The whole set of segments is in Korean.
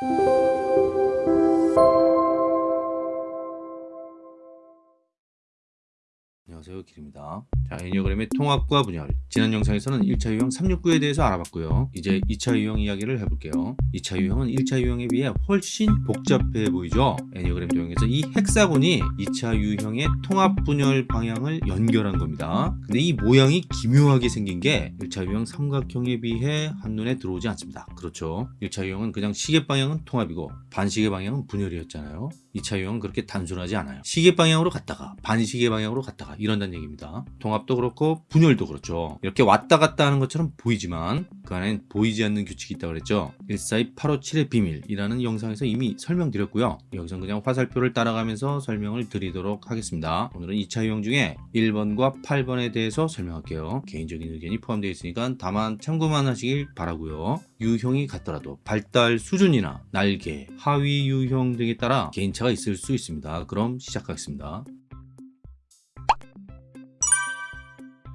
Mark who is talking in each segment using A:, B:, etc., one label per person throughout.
A: Thank you. 안녕하세요 길입니다. 자 애니어그램의 통합과 분열. 지난 영상에서는 1차 유형 369에 대해서 알아봤고요. 이제 2차 유형 이야기를 해볼게요. 2차 유형은 1차 유형에 비해 훨씬 복잡해 보이죠? 애니어그램 도형에서 이 헥사곤이 2차 유형의 통합 분열 방향을 연결한 겁니다. 근데 이 모양이 기묘하게 생긴 게 1차 유형 삼각형에 비해 한눈에 들어오지 않습니다. 그렇죠? 1차 유형은 그냥 시계 방향은 통합이고 반시계 방향은 분열이었잖아요. 2차 유형은 그렇게 단순하지 않아요. 시계 방향으로 갔다가 반시계 방향으로 갔다가 이런 다는 얘기입니다. 통합도 그렇고 분열도 그렇죠. 이렇게 왔다 갔다 하는 것처럼 보이지만 그 안엔 보이지 않는 규칙이 있다고 그랬죠. 142857의 비밀이라는 영상에서 이미 설명드렸고요. 여기서 그냥 화살표를 따라가면서 설명을 드리도록 하겠습니다. 오늘은 2차 유형 중에 1번과 8번에 대해서 설명할게요. 개인적인 의견이 포함되어 있으니까 다만 참고만 하시길 바라고요. 유형이 같더라도 발달 수준이나 날개, 하위 유형 등에 따라 개인차가 있을 수 있습니다. 그럼 시작하겠습니다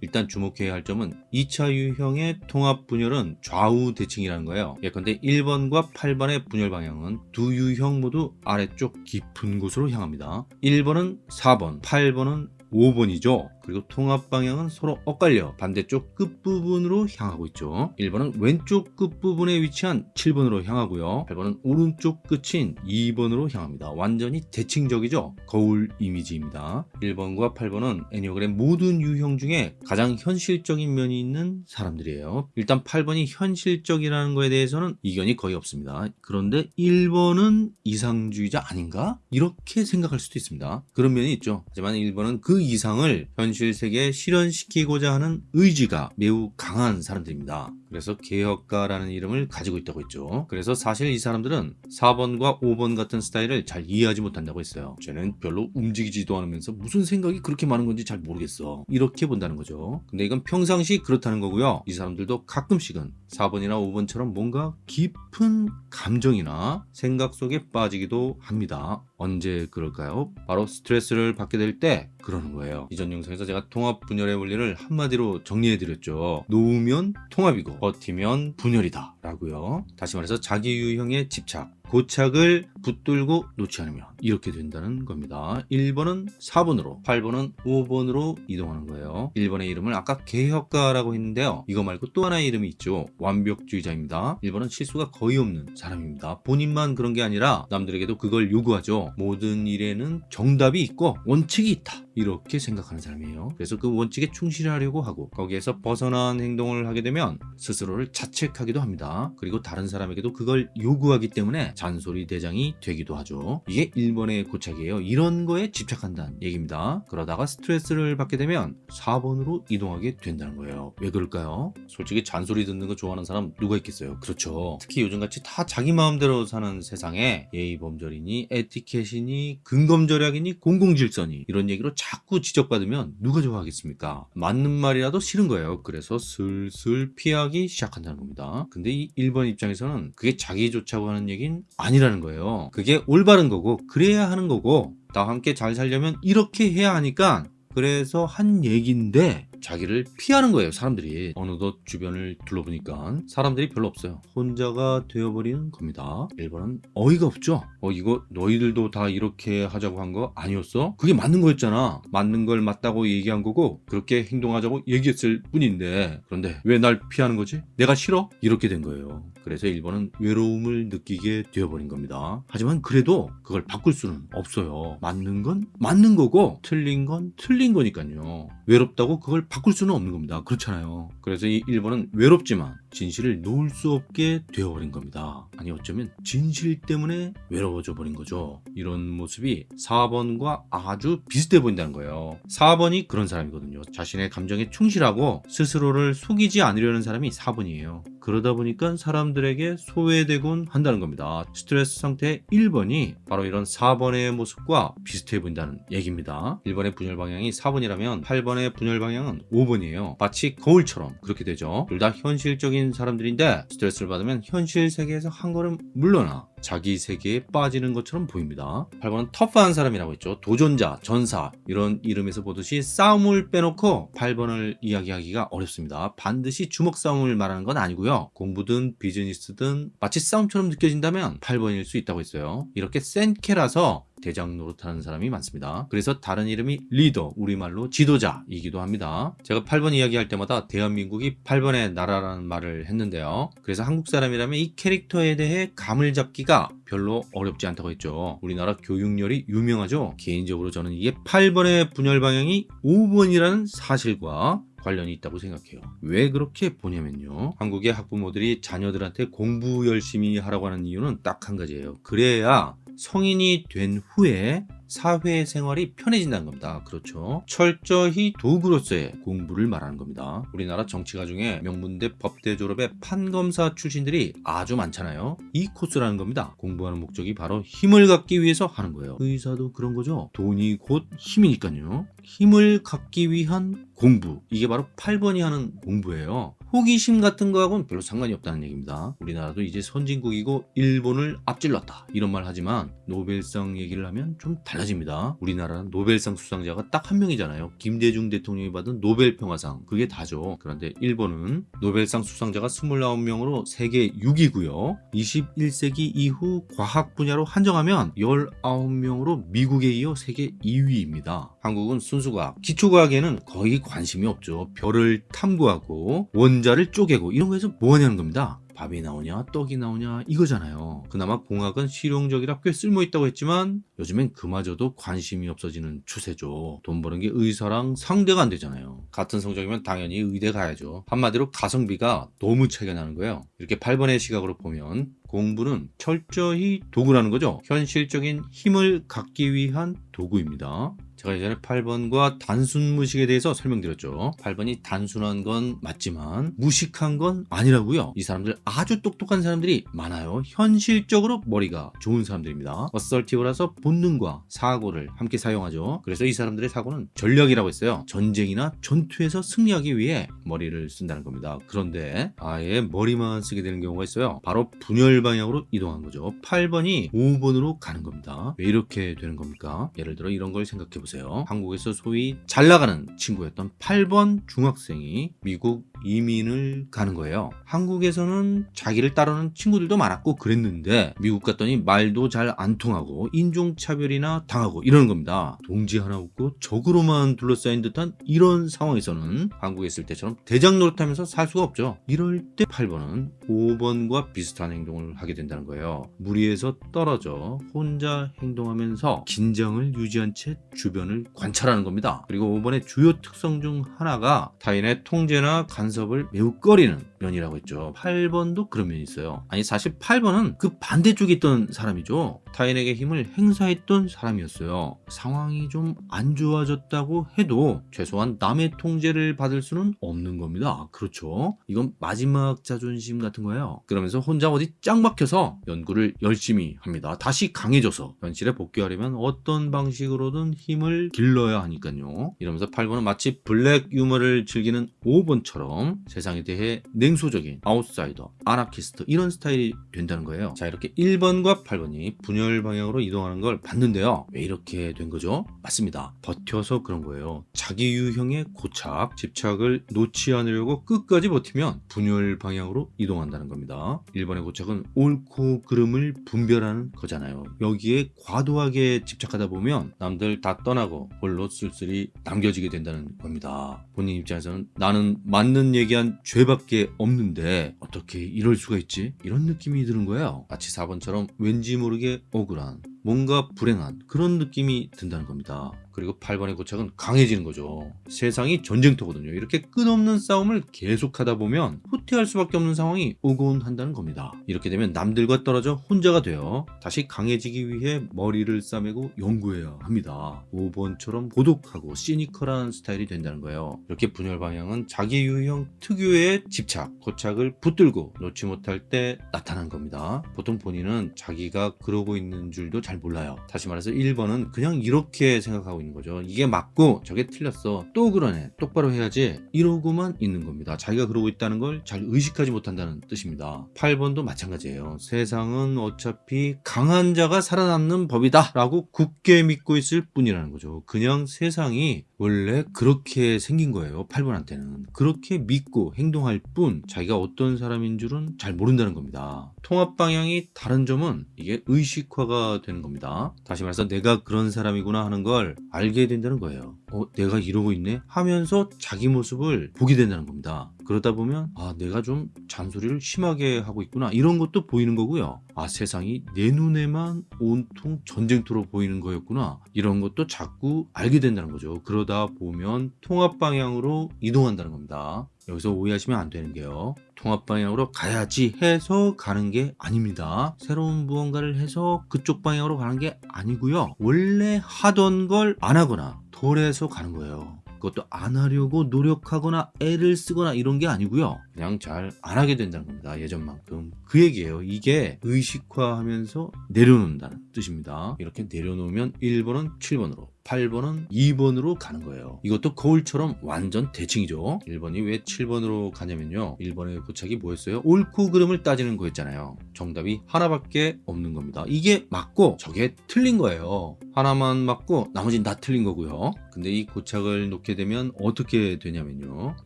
A: 일단 주목해야 할 점은 2차 유형의 통합 분열은 좌우 대칭이라는 거예요. 예컨대 1번과 8번의 분열 방향은 두 유형 모두 아래쪽 깊은 곳으로 향합니다. 1번은 4번, 8번은 5번이죠. 그리고 통합 방향은 서로 엇갈려 반대쪽 끝부분으로 향하고 있죠. 1번은 왼쪽 끝부분에 위치한 7번으로 향하고요. 8번은 오른쪽 끝인 2번으로 향합니다. 완전히 대칭적이죠. 거울 이미지입니다. 1번과 8번은 애니어그램 모든 유형 중에 가장 현실적인 면이 있는 사람들이에요. 일단 8번이 현실적이라는 거에 대해서는 이견이 거의 없습니다. 그런데 1번은 이상주의자 아닌가? 이렇게 생각할 수도 있습니다. 그런 면이 있죠. 하지만 1번은 그 이상을 현실 세계에 실현시키고자 하는 의지가 매우 강한 사람들입니다. 그래서 개혁가라는 이름을 가지고 있다고 했죠. 그래서 사실 이 사람들은 4번과 5번 같은 스타일을 잘 이해하지 못한다고 했어요. 쟤는 별로 움직이지도 않으면서 무슨 생각이 그렇게 많은 건지 잘 모르겠어. 이렇게 본다는 거죠. 근데 이건 평상시 그렇다는 거고요. 이 사람들도 가끔씩은 4번이나 5번처럼 뭔가 깊은 감정이나 생각 속에 빠지기도 합니다. 언제 그럴까요? 바로 스트레스를 받게 될 때 그러는 거예요. 이전 영상에서 제가 통합 분열의 원리를 한마디로 정리해 드렸죠. 놓으면 통합이고 버티면 분열이다 라고요. 다시 말해서 자기 유형에 집착 고착을 붙들고 놓지 않으면 이렇게 된다는 겁니다. 1번은 4번으로 8번은 5번으로 이동하는 거예요. 1번의 이름을 아까 개혁가라고 했는데요. 이거 말고 또 하나의 이름이 있죠. 완벽주의자입니다. 1번은 실수가 거의 없는 사람입니다. 본인만 그런 게 아니라 남들에게도 그걸 요구하죠. 모든 일에는 정답이 있고 원칙이 있다. 이렇게 생각하는 사람이에요. 그래서 그 원칙에 충실하려고 하고 거기에서 벗어난 행동을 하게 되면 스스로를 자책하기도 합니다. 그리고 다른 사람에게도 그걸 요구하기 때문에 잔소리 대장이 되기도 하죠. 이게 1번의 고착이에요. 이런 거에 집착한다는 얘기입니다. 그러다가 스트레스를 받게 되면 4번으로 이동하게 된다는 거예요. 왜 그럴까요? 솔직히 잔소리 듣는 거 좋아하는 사람 누가 있겠어요? 그렇죠. 특히 요즘같이 다 자기 마음대로 사는 세상에 예의범절이니 에티켓이니 근검절약이니 공공질서니 이런 얘기로 자꾸 지적받으면 누가 좋아하겠습니까? 맞는 말이라도 싫은 거예요. 그래서 슬슬 피하기 시작한다는 겁니다. 근데 이 1번 입장에서는 그게 자기 좋자고 하는 얘긴 아니라는 거예요. 그게 올바른 거고 그래야 하는 거고 다 함께 잘 살려면 이렇게 해야 하니까 그래서 한 얘기인데 자기를 피하는 거예요 사람들이. 어느덧 주변을 둘러보니까 사람들이 별로 없어요. 혼자가 되어버리는 겁니다. 1번은 어이가 없죠. 어 이거 너희들도 다 이렇게 하자고 한 거 아니었어? 그게 맞는 거였잖아. 맞는 걸 맞다고 얘기한 거고 그렇게 행동하자고 얘기했을 뿐인데. 그런데 왜 날 피하는 거지? 내가 싫어? 이렇게 된 거예요. 그래서 1번은 외로움을 느끼게 되어버린 겁니다. 하지만 그래도 그걸 바꿀 수는 없어요. 맞는 건 맞는 거고 틀린 건 틀린 거니까요. 외롭다고 그걸 바꿀 수는 없는 겁니다. 그렇잖아요. 그래서 이 1번은 외롭지만 진실을 놓을 수 없게 되어버린 겁니다. 아니 어쩌면 진실 때문에 외로워져 버린 거죠. 이런 모습이 4번과 아주 비슷해 보인다는 거예요. 4번이 그런 사람이거든요. 자신의 감정에 충실하고 스스로를 속이지 않으려는 사람이 4번이에요. 그러다 보니까 사람들에게 소외되곤 한다는 겁니다. 스트레스 상태 1번이 바로 이런 4번의 모습과 비슷해 보인다는 얘기입니다. 1번의 분열 방향이 4번이라면 8번의 분열 방향은 고착은 5번이에요. 마치 거울처럼 그렇게 되죠. 둘 다 현실적인 사람들인데 스트레스를 받으면 현실 세계에서 한 걸음 물러나 자기 세계에 빠지는 것처럼 보입니다. 8번은 터프한 사람이라고 했죠. 도전자, 전사 이런 이름에서 보듯이 싸움을 빼놓고 8번을 이야기하기가 어렵습니다. 반드시 주먹 싸움을 말하는 건 아니고요. 공부든 비즈니스든 마치 싸움처럼 느껴진다면 8번일 수 있다고 했어요. 이렇게 센 캐라서 대장 노릇하는 사람이 많습니다. 그래서 다른 이름이 리더, 우리말로 지도자이기도 합니다. 제가 8번 이야기할 때마다 대한민국이 8번의 나라라는 말을 했는데요. 그래서 한국 사람이라면 이 캐릭터에 대해 감을 잡기가 별로 어렵지 않다고 했죠. 우리나라 교육열이 유명하죠. 개인적으로 저는 이게 8번의 분열 방향이 5번이라는 사실과 관련이 있다고 생각해요. 왜 그렇게 보냐면요. 한국의 학부모들이 자녀들한테 공부 열심히 하라고 하는 이유는 딱 한 가지예요. 그래야 성인이 된 후에 사회생활이 편해진다는 겁니다. 그렇죠. 철저히 도구로서의 공부를 말하는 겁니다. 우리나라 정치가 중에 명문대 법대 졸업의 판검사 출신들이 아주 많잖아요. 이 코스라는 겁니다. 공부하는 목적이 바로 힘을 갖기 위해서 하는 거예요. 의사도 그런 거죠. 돈이 곧 힘이니까요. 힘을 갖기 위한 공부. 이게 바로 8번이 하는 공부예요. 호기심 같은 거하고는 별로 상관이 없다는 얘기입니다. 우리나라도 이제 선진국이고 일본을 앞질렀다. 이런 말 하지만 노벨상 얘기를 하면 좀 달라집니다. 우리나라는 노벨상 수상자가 딱 한 명이잖아요. 김대중 대통령이 받은 노벨 평화상. 그게 다죠. 그런데 일본은 노벨상 수상자가 29명으로 세계 6위고요. 21세기 이후 과학 분야로 한정하면 19명으로 미국에 이어 세계 2위입니다. 한국은 순수과학, 기초과학에는 거의 관심이 없죠. 별을 탐구하고 원 자를 쪼개고 이런 거에서 뭐 하냐는 겁니다. 밥이 나오냐 떡이 나오냐 이거잖아요. 그나마 공학은 실용적이라 꽤 쓸모있다고 했지만 요즘엔 그마저도 관심이 없어지는 추세죠. 돈 버는 게 의사랑 상대가 안 되잖아요. 같은 성적이면 당연히 의대 가야죠. 한마디로 가성비가 너무 차이가 나는 거예요. 이렇게 8번의 시각으로 보면 공부는 철저히 도구라는 거죠. 현실적인 힘을 갖기 위한 도구입니다 제가 예전에 8번과 단순 무식에 대해서 설명드렸죠. 8번이 단순한 건 맞지만 무식한 건 아니라고요. 이 사람들 아주 똑똑한 사람들이 많아요. 현실적으로 머리가 좋은 사람들입니다. assertive라서 본능과 사고를 함께 사용하죠. 그래서 이 사람들의 사고는 전략이라고 했어요. 전쟁이나 전투에서 승리하기 위해 머리를 쓴다는 겁니다. 그런데 아예 머리만 쓰게 되는 경우가 있어요. 바로 분열 방향으로 이동한 거죠. 8번이 5번으로 가는 겁니다. 왜 이렇게 되는 겁니까? 예를 들어 이런 걸 생각해 보세요. 보세요. 한국에서 소위 잘 나가는 친구였던 8번 중학생이 미국 이민을 가는 거예요. 한국에서는 자기를 따르는 친구들도 많았고 그랬는데 미국 갔더니 말도 잘 안 통하고 인종차별이나 당하고 이러는 겁니다. 동지 하나 없고 적으로만 둘러싸인 듯한 이런 상황에서는 한국에 있을 때처럼 대장 노릇하면서 살 수가 없죠. 이럴 때 8번은 5번과 비슷한 행동을 하게 된다는 거예요. 무리에서 떨어져 혼자 행동하면서 긴장을 유지한 채 주변을 관찰하는 겁니다. 그리고 5번의 주요 특성 중 하나가 타인의 통제나 간 섭을 매우 꺼리는 면이라고 했죠. 8번도 그런 면이 있어요. 아니 사실 8번은 그 반대쪽에 있던 사람이죠. 타인에게 힘을 행사했던 사람이었어요. 상황이 좀 안 좋아졌다고 해도 최소한 남의 통제를 받을 수는 없는 겁니다. 그렇죠. 이건 마지막 자존심 같은 거예요. 그러면서 혼자 어디 짱 박혀서 연구를 열심히 합니다. 다시 강해져서 현실에 복귀하려면 어떤 방식으로든 힘을 길러야 하니까요. 이러면서 8번은 마치 블랙 유머를 즐기는 5번처럼 세상에 대해 냉소적인 아웃사이더, 아나키스트 이런 스타일이 된다는 거예요. 자 이렇게 1번과 8번이 분열 방향으로 이동하는 걸 봤는데요. 왜 이렇게 된 거죠? 맞습니다. 버텨서 그런 거예요. 자기 유형의 고착, 집착을 놓지 않으려고 끝까지 버티면 분열 방향으로 이동한다는 겁니다. 1번의 고착은 옳고 그름을 분별하는 거잖아요. 여기에 과도하게 집착하다 보면 남들 다 떠나고 홀로 쓸쓸히 남겨지게 된다는 겁니다. 본인 입장에서는 나는 맞는 얘기한 죄밖에 없는데 어떻게 이럴 수가 있지? 이런 느낌이 드는 거예요. 마치 4번처럼 왠지 모르게 억울한 뭔가 불행한 그런 느낌이 든다는 겁니다. 그리고 8번의 고착은 강해지는 거죠. 세상이 전쟁터거든요. 이렇게 끝없는 싸움을 계속하다 보면 후퇴할 수밖에 없는 상황이 오곤 한다는 겁니다. 이렇게 되면 남들과 떨어져 혼자가 되어 다시 강해지기 위해 머리를 싸매고 연구해야 합니다. 5번처럼 고독하고 시니컬한 스타일이 된다는 거예요. 이렇게 분열 방향은 자기 유형 특유의 집착, 고착을 붙들고 놓지 못할 때 나타난 겁니다. 보통 본인은 자기가 그러고 있는 줄도 잘잘 몰라요. 다시 말해서 1번은 그냥 이렇게 생각하고 있는 거죠. 이게 맞고 저게 틀렸어. 또 그러네. 똑바로 해야지. 이러고만 있는 겁니다. 자기가 그러고 있다는 걸 잘 의식하지 못한다는 뜻입니다. 8번도 마찬가지예요. 세상은 어차피 강한 자가 살아남는 법이다. 라고 굳게 믿고 있을 뿐이라는 거죠. 그냥 세상이 원래 그렇게 생긴 거예요. 8번한테는. 그렇게 믿고 행동할 뿐 자기가 어떤 사람인 줄은 잘 모른다는 겁니다. 통합 방향이 다른 점은 이게 의식화가 되는 겁니다. 다시 말해서 내가 그런 사람이구나 하는 걸 알게 된다는 거예요. 어, 내가 이러고 있네? 하면서 자기 모습을 보게 된다는 겁니다. 그러다 보면 아 내가 좀 잔소리를 심하게 하고 있구나 이런 것도 보이는 거고요. 아 세상이 내 눈에만 온통 전쟁터로 보이는 거였구나 이런 것도 자꾸 알게 된다는 거죠. 그러다 보면 통합 방향으로 이동한다는 겁니다. 여기서 오해하시면 안 되는 게요. 통합 방향으로 가야지 해서 가는 게 아닙니다. 새로운 무언가를 해서 그쪽 방향으로 가는 게 아니고요. 원래 하던 걸 안 하거나 덜해서 가는 거예요. 그것도 안 하려고 노력하거나 애를 쓰거나 이런 게 아니고요. 그냥 잘 안 하게 된다는 겁니다. 예전만큼. 그 얘기예요. 이게 의식화하면서 내려놓는다는 뜻입니다. 이렇게 내려놓으면 1번은 7번으로 8번은 2번으로 가는 거예요. 이것도 거울처럼 완전 대칭이죠. 1번이 왜 7번으로 가냐면요. 1번의 고착이 뭐였어요? 옳고 그름을 따지는 거였잖아요. 정답이 하나밖에 없는 겁니다. 이게 맞고 저게 틀린 거예요. 하나만 맞고 나머지는 다 틀린 거고요. 근데 이 고착을 놓게 되면 어떻게 되냐면요.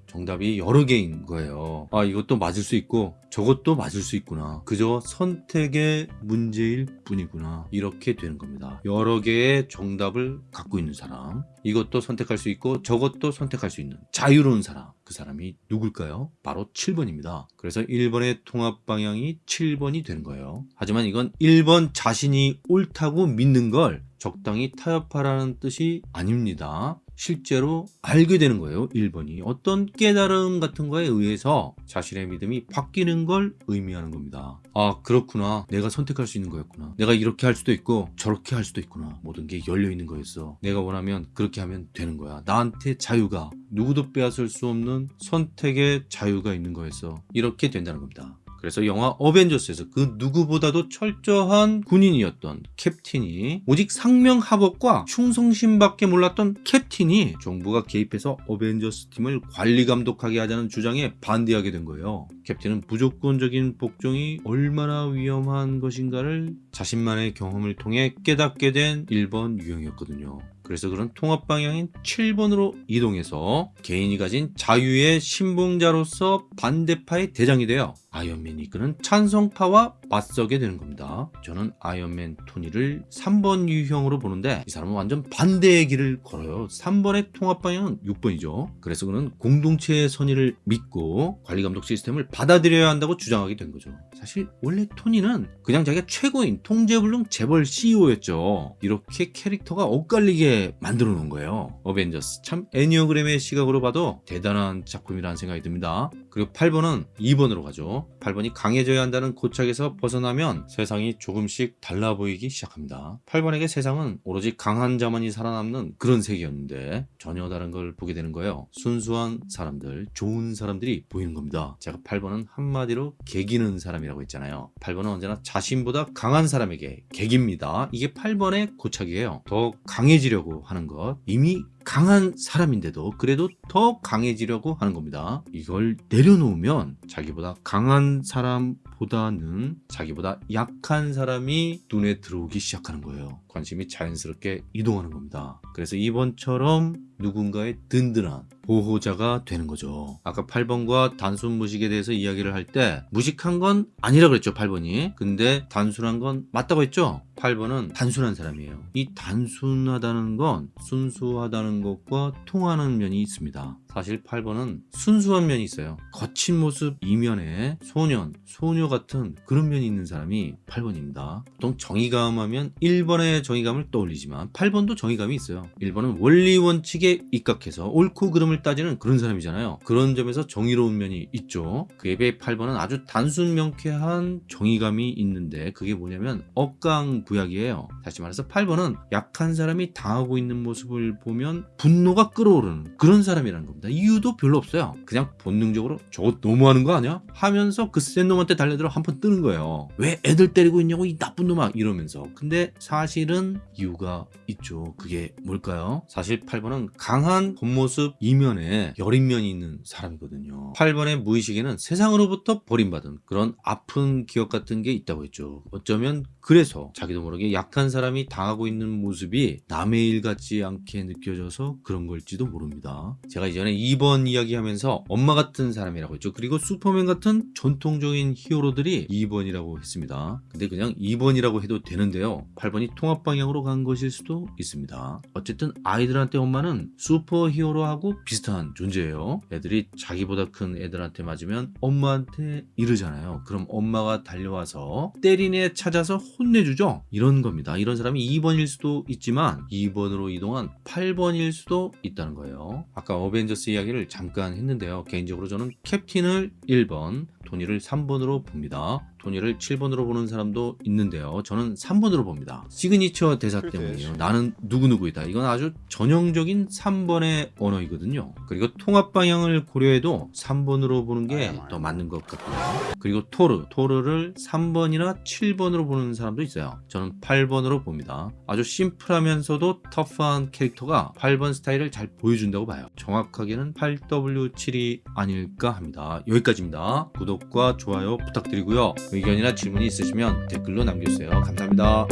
A: 정답이 여러 개인 거예요. 아, 이것도 맞을 수 있고 저것도 맞을 수 있구나. 그저 선택의 문제일 뿐이구나. 이렇게 되는 겁니다. 여러 개의 정답을 갖고 있는 사람. 이것도 선택할 수 있고 저것도 선택할 수 있는 자유로운 사람. 그 사람이 누굴까요? 바로 7번입니다. 그래서 1번의 통합 방향이 7번이 되는 거예요. 하지만 이건 1번 자신이 옳다고 믿는 걸 적당히 타협하라는 뜻이 아닙니다. 실제로 알게 되는 거예요. 1번이. 어떤 깨달음 같은 거에 의해서 자신의 믿음이 바뀌는 걸 의미하는 겁니다. 아, 그렇구나. 내가 선택할 수 있는 거였구나. 내가 이렇게 할 수도 있고 저렇게 할 수도 있구나. 모든 게 열려 있는 거였어. 내가 원하면 그렇게 하면 되는 거야. 나한테 자유가 누구도 빼앗을 수 없는 선택의 자유가 있는 거였어. 이렇게 된다는 겁니다. 그래서 영화 어벤져스에서 그 누구보다도 철저한 군인이었던 캡틴이 오직 상명하복과 충성심밖에 몰랐던 캡틴이 정부가 개입해서 어벤져스 팀을 관리 감독하게 하자는 주장에 반대하게 된 거예요. 캡틴은 무조건적인 복종이 얼마나 위험한 것인가를 자신만의 경험을 통해 깨닫게 된 1번 유형이었거든요. 그래서 그런 통합 방향인 7번으로 이동해서 개인이 가진 자유의 신봉자로서 반대파의 대장이 되어 아이언맨이 이끄는 찬성파와 맞서게 되는 겁니다. 저는 아이언맨 토니를 3번 유형으로 보는데 이 사람은 완전 반대의 길을 걸어요. 3번의 통합 방향은 6번이죠. 그래서 그는 공동체의 선의를 믿고 관리감독 시스템을 받아들여야 한다고 주장하게 된 거죠. 사실 원래 토니는 그냥 자기가 최고인 통제불능 재벌 CEO였죠. 이렇게 캐릭터가 엇갈리게 만들어 놓은 거예요. 어벤져스 참 애니어그램의 시각으로 봐도 대단한 작품이라는 생각이 듭니다. 그리고 8번은 2번으로 가죠. 8번이 강해져야 한다는 고착에서 벗어나면 세상이 조금씩 달라 보이기 시작합니다. 8번에게 세상은 오로지 강한 자만이 살아남는 그런 세계였는데 전혀 다른 걸 보게 되는 거예요. 순수한 사람들, 좋은 사람들이 보이는 겁니다. 제가 8번은 한마디로 개기는 사람이라고 했잖아요. 8번은 언제나 자신보다 강한 사람에게 개깁니다. 이게 8번의 고착이에요. 더 강해지려고 하는 것. 이미 강한 사람인데도 그래도 더 강해지려고 하는 겁니다. 이걸 내려놓으면 자기보다 강한 사람 보다는 자기보다 약한 사람이 눈에 들어오기 시작하는 거예요. 관심이 자연스럽게 이동하는 겁니다. 그래서 이번처럼 누군가의 든든한 보호자가 되는 거죠. 아까 8번과 단순 무식에 대해서 이야기를 할 때 무식한 건 아니라 그랬죠 8번이. 근데 단순한 건 맞다고 했죠. 8번은 단순한 사람이에요. 이 단순하다는 건 순수하다는 것과 통하는 면이 있습니다. 사실 8번은 순수한 면이 있어요. 거친 모습 이면에 소년, 소녀 같은 그런 면이 있는 사람이 8번입니다. 보통 정의감 하면 1번의 정의감을 떠올리지만 8번도 정의감이 있어요. 1번은 원리 원칙에 입각해서 옳고 그름을 따지는 그런 사람이잖아요. 그런 점에서 정의로운 면이 있죠. 그에 비해 8번은 아주 단순 명쾌한 정의감이 있는데 그게 뭐냐면 억강부약이에요. 다시 말해서 8번은 약한 사람이 당하고 있는 모습을 보면 분노가 끓어오르는 그런 사람이라는 겁니다. 겁니다. 이유도 별로 없어요. 그냥 본능적으로 저거 너무하는 거 아니야? 하면서 그 센 놈한테 달려들어 한 번 뜨는 거예요. 왜 애들 때리고 있냐고 이 나쁜 놈아 이러면서. 근데 사실은 이유가 있죠. 그게 뭘까요? 사실 8번은 강한 겉모습 이면에 여린 면이 있는 사람이거든요. 8번의 무의식에는 세상으로부터 버림받은 그런 아픈 기억 같은 게 있다고 했죠. 어쩌면 그래서 자기도 모르게 약한 사람이 당하고 있는 모습이 남의 일 같지 않게 느껴져서 그런 걸지도 모릅니다. 제가 이전에 2번 이야기하면서 엄마 같은 사람이라고 했죠. 그리고 슈퍼맨 같은 전통적인 히어로들이 2번이라고 했습니다. 근데 그냥 2번이라고 해도 되는데요. 8번이 통합 방향으로 간 것일 수도 있습니다. 어쨌든 아이들한테 엄마는 슈퍼 히어로하고 비슷한 존재예요. 애들이 자기보다 큰 애들한테 맞으면 엄마한테 이르잖아요. 그럼 엄마가 달려와서 애 찾아서 혼내주죠. 이런 겁니다. 이런 사람이 2번일 수도 있지만 2번으로 이동한 8번일 수도 있다는 거예요. 아까 어벤져스 이야기를 잠깐 했는데요. 개인적으로 저는 캡틴을 1번, 토니를 3번으로 봅니다. 토니를 7번으로 보는 사람도 있는데요. 저는 3번으로 봅니다. 시그니처 대사 때문이에요. 나는 누구누구이다. 이건 아주 전형적인 3번의 언어이거든요. 그리고 통합 방향을 고려해도 3번으로 보는 게 더 맞는 것 같고요. 그리고 토르, 토르를 3번이나 7번으로 보는 사람도 있어요. 저는 8번으로 봅니다. 아주 심플하면서도 터프한 캐릭터가 8번 스타일을 잘 보여준다고 봐요. 정확하게는 8W7이 아닐까 합니다. 여기까지입니다. 구독과 좋아요 부탁드리고요. 의견이나 질문이 있으시면 댓글로 남겨주세요. 감사합니다.